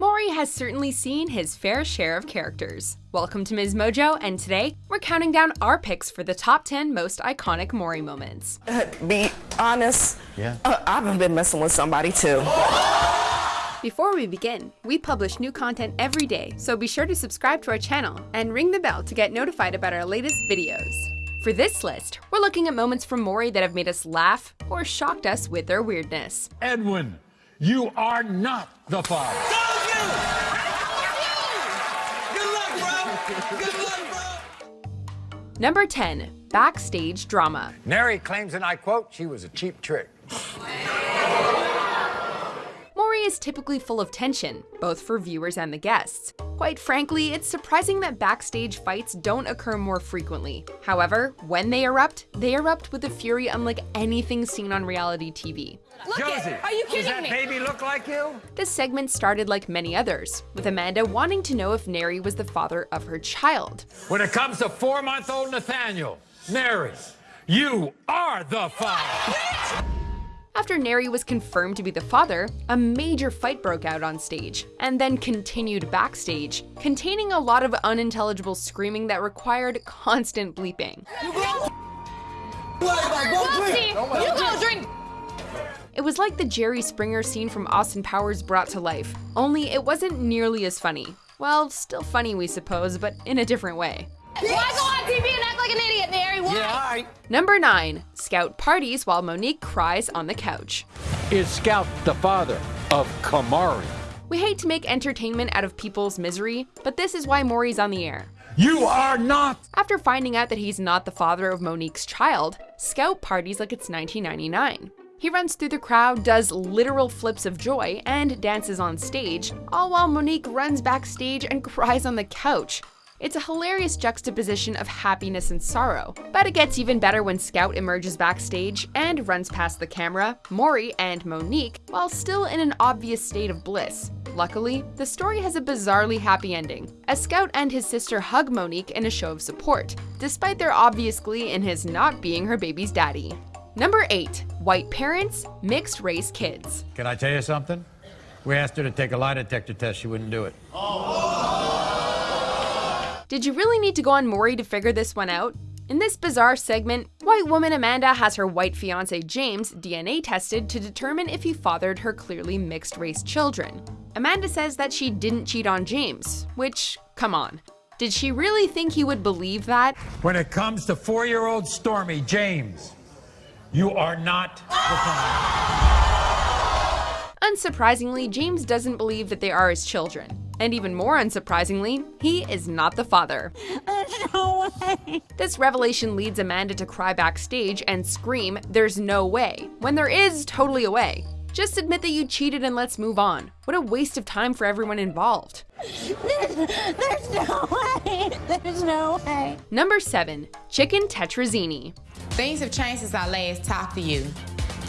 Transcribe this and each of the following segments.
Maury has certainly seen his fair share of characters. Welcome to Ms. Mojo, and today we're counting down our picks for the top 10 most iconic Maury moments. Uh, be honest, Yeah. uh, I've been messing with somebody too. Before we begin, we publish new content every day, so be sure to subscribe to our channel and ring the bell to get notified about our latest videos. For this list, we're looking at moments from Maury that have made us laugh or shocked us with their weirdness. Edwin, you are not the father. Good luck, bro. Good luck, bro. Number 10, Backstage Drama. Neri claims, and I quote, she was a cheap trick. Maury is typically full of tension, both for viewers and the guests. Quite frankly, it's surprising that backstage fights don't occur more frequently. However, when they erupt, they erupt with a fury unlike anything seen on reality TV. Look Josie, Are you kidding does that me? baby look like you? This segment started like many others, with Amanda wanting to know if Neri was the father of her child. When it comes to four-month-old Nathaniel, Neri, you are the father. After Neri was confirmed to be the father, a major fight broke out on stage, and then continued backstage, containing a lot of unintelligible screaming that required constant bleeping. It was like the Jerry Springer scene from Austin Powers brought to life, only it wasn't nearly as funny. Well, still funny, we suppose, but in a different way. Why go on TV and act like an idiot, Mary? Why? Number 9. Scout parties while Monique cries on the couch. Is Scout the father of Kamari? We hate to make entertainment out of people's misery, but this is why Maury's on the air. You are not. After finding out that he's not the father of Monique's child, Scout parties like it's 1999. He runs through the crowd, does literal flips of joy, and dances on stage, all while Monique runs backstage and cries on the couch. It's a hilarious juxtaposition of happiness and sorrow, but it gets even better when Scout emerges backstage and runs past the camera, Maury, and Monique while still in an obvious state of bliss. Luckily, the story has a bizarrely happy ending, as Scout and his sister hug Monique in a show of support, despite their obvious glee in his not being her baby's daddy. Number 8. White parents, mixed race kids. Can I tell you something? We asked her to take a lie detector test. She wouldn't do it. Oh, oh, Did you really need to go on Maury to figure this one out? In this bizarre segment, white woman Amanda has her white fiance James DNA tested to determine if he fathered her clearly mixed race children. Amanda says that she didn't cheat on James, which, come on. Did she really think he would believe that? When it comes to four-year-old Stormy James, you are not the father. Unsurprisingly, James doesn't believe that they are his children. And even more unsurprisingly, he is not the father. No way. This revelation leads Amanda to cry backstage and scream, There's no way, when there is totally a way. Just admit that you cheated and let's move on. What a waste of time for everyone involved. There's no way. There's no way. Number 7. Chicken Tetrazzini. Things have changed since I last talked to you.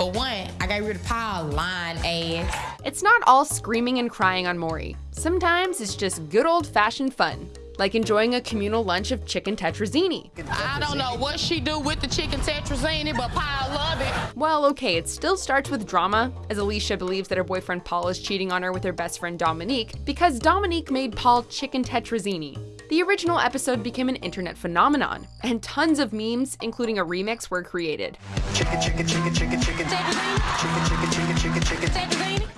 For one, I got rid of Paul lying ass. It's not all screaming and crying on Maury. Sometimes it's just good old fashioned fun, like enjoying a communal lunch of chicken tetrazzini. I don't know what she do with the chicken tetrazzini, but Paul love it. Well, okay, it still starts with drama, as Alicia believes that her boyfriend Paul is cheating on her with her best friend Dominique, because Dominique made Paul chicken tetrazzini. The original episode became an internet phenomenon, and tons of memes, including a remix, were created.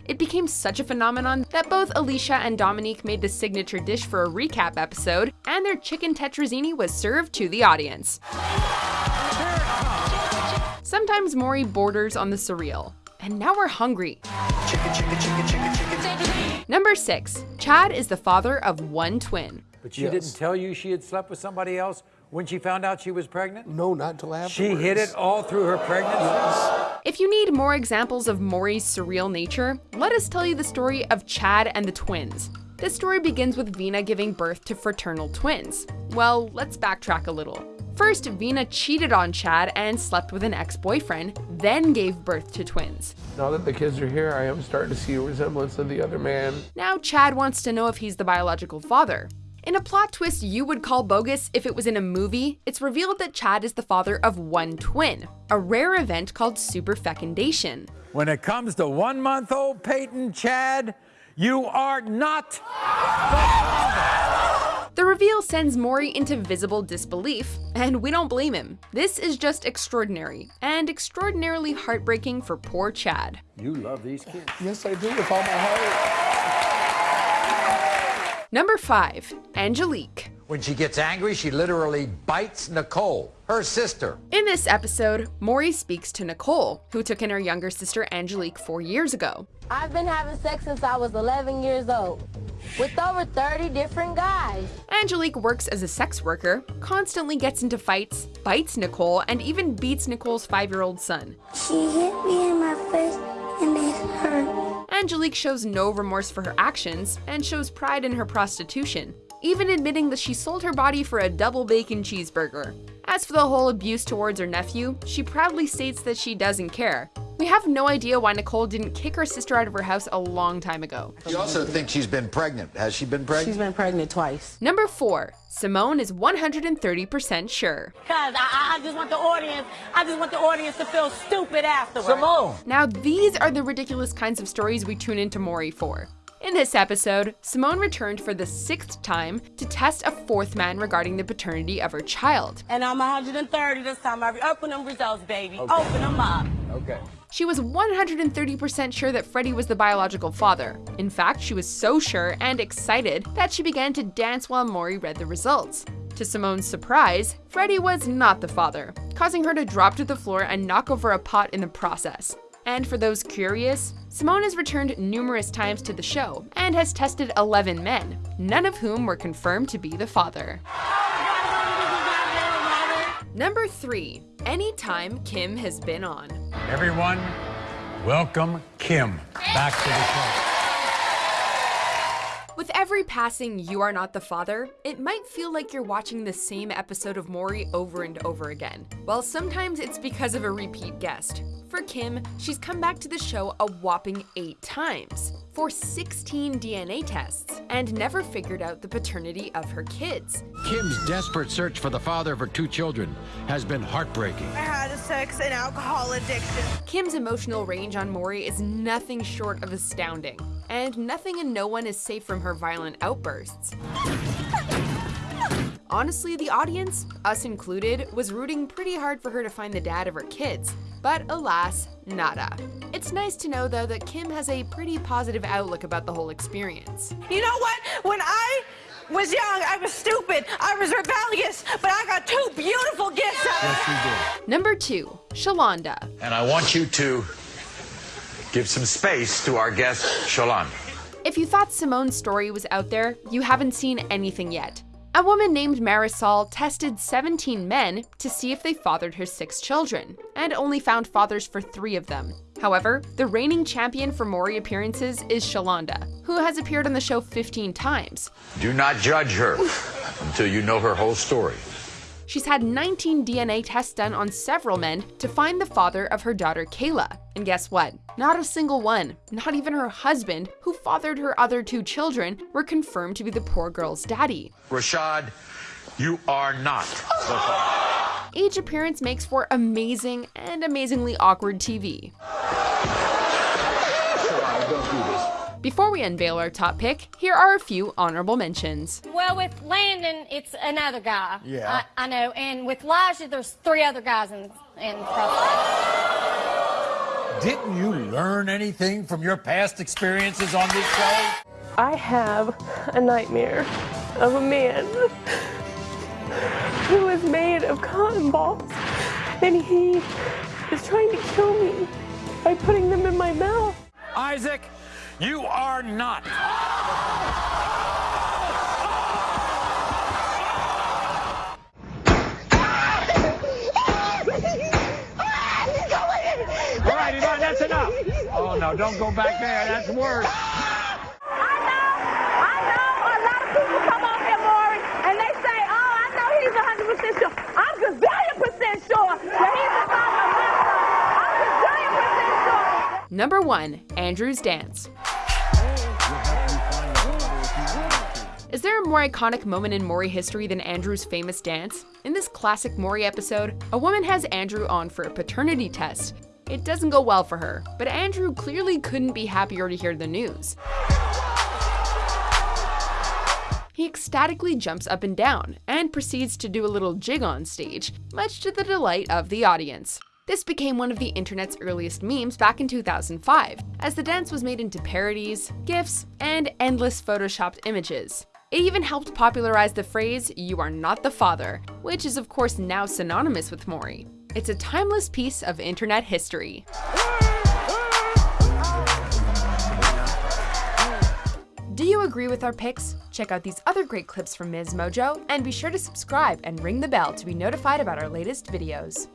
It became such a phenomenon that both Alicia and Dominique made the signature dish for a recap episode, and their chicken tetrazzini was served to the audience. Sometimes Maury borders on the surreal. And now we're hungry. Number 6. Chad is the father of one twin. But she didn't tell you she had slept with somebody else when she found out she was pregnant? No, not until afterwards. She hid it all through her pregnancy? If you need more examples of Maury's surreal nature, let us tell you the story of Chad and the twins. This story begins with Vina giving birth to fraternal twins. Well, let's backtrack a little. First, Vina cheated on Chad and slept with an ex boyfriend, then gave birth to twins. Now that the kids are here, I am starting to see a resemblance of the other man. Now, Chad wants to know if he's the biological father. In a plot twist you would call bogus if it was in a movie, it's revealed that Chad is the father of one twin, a rare event called superfecundation. When it comes to one month old Peyton Chad, You are not. The reveal sends Maury into visible disbelief, and we don't blame him. This is just extraordinary, and extraordinarily heartbreaking for poor Chad. You love these kids. Yes, I do with all my heart. Number 5. Angelique. When she gets angry, she literally bites Nicole, her sister. In this episode, Maury speaks to Nicole, who took in her younger sister Angelique four years ago. I've been having sex since I was 11 years old with over 30 different guys. Angelique works as a sex worker, constantly gets into fights, bites Nicole, and even beats Nicole's five year old son. She hit me in my face and it hurt. Angelique shows no remorse for her actions and shows pride in her prostitution, even admitting that she sold her body for a double bacon cheeseburger. As for the whole abuse towards her nephew, she proudly states that she doesn't care. We have no idea why Nicole didn't kick her sister out of her house a long time ago. You also think she's been pregnant. Has she been pregnant? She's been pregnant twice. Number 4. Simone is 130% sure. Cause I, I just want the audience, I just want the audience to feel stupid afterwards. Simone. Now, these are the ridiculous kinds of stories we tune into Maury for. In this episode, Simone returned for the sixth time to test a fourth man regarding the paternity of her child. And I'm 130 this time. I open them results, baby. Open them up. Okay. She was 130% sure that Freddie was the biological father. In fact, she was so sure and excited that she began to dance while Maury read the results. To Simone's surprise, Freddie was not the father, causing her to drop to the floor and knock over a pot in the process. And for those curious, Simone has returned numerous times to the show and has tested 11 men, none of whom were confirmed to be the father. Number 3. Anytime Kim has been on. Everyone, welcome Kim back to the show. With every passing You Are Not the Father, it might feel like you're watching the same episode of Maury over and over again. Well, sometimes it's because of a repeat guest. For Kim, she's come back to the show a whopping eight times for 16 DNA tests and never figured out the paternity of her kids. Kim's desperate search for the father of her two children has been heartbreaking. I had a sex and alcohol addiction. Kim's emotional range on Maury is nothing short of astounding, and nothing and no one is safe from her violent outbursts. Honestly, the audience, us included, was rooting pretty hard for her to find the dad of her kids, but alas, nada. It's nice to know though that Kim has a pretty positive outlook about the whole experience. You know what? When I was young, I was stupid, I was rebellious, but I got two beautiful gifts out of it. Yes, you did. Number 2. Shalonda. And I want you to give some space to our guest, Shalonda. If you thought Simone's story was out there, you haven't seen anything yet. A woman named Marisol tested 17 men to see if they fathered her six children, and only found fathers for three of them. However, the reigning champion for Maury appearances is Shalonda, who has appeared on the show 15 times. Do not judge her until you know her whole story. She's had 19 DNA tests done on several men to find the father of her daughter Kayla. And guess what? Not a single one, not even her husband, who fathered her other two children, were confirmed to be the poor girl's daddy. Rashad, you are not the father. Each appearance makes for amazing and amazingly awkward TV. Before we unveil our top pick, here are a few honorable mentions. Well, with Landon, it's another guy. Yeah. I, I know. And with Elijah, there's three other guys in, in the process. Didn't you learn anything from your past experiences on this show? I have a nightmare of a man who is made of cotton balls and he is trying to kill me by putting them in my mouth. Isaac, you are not. All right, Yvonne, that's enough. Oh, no, don't go back there. That's worse. Number 1. Andrew's Dance. Is there a more iconic moment in Maury history than Andrew's famous dance? In this classic Maury episode, a woman has Andrew on for a paternity test. It doesn't go well for her, but Andrew clearly couldn't be happier to hear the news. he ecstatically jumps up and down and proceeds to do a little jig on stage, much to the delight of the audience. This became one of the internet's earliest memes back in 2005, as the dance was made into parodies, GIFs, and endless photoshopped images. It even helped popularize the phrase, you are not the father, which is of course now synonymous with Maury. It's a timeless piece of internet history. Do you agree with our picks? Check out these other great clips from Ms. Mojo, and be sure to subscribe and ring the bell to be notified about our latest videos.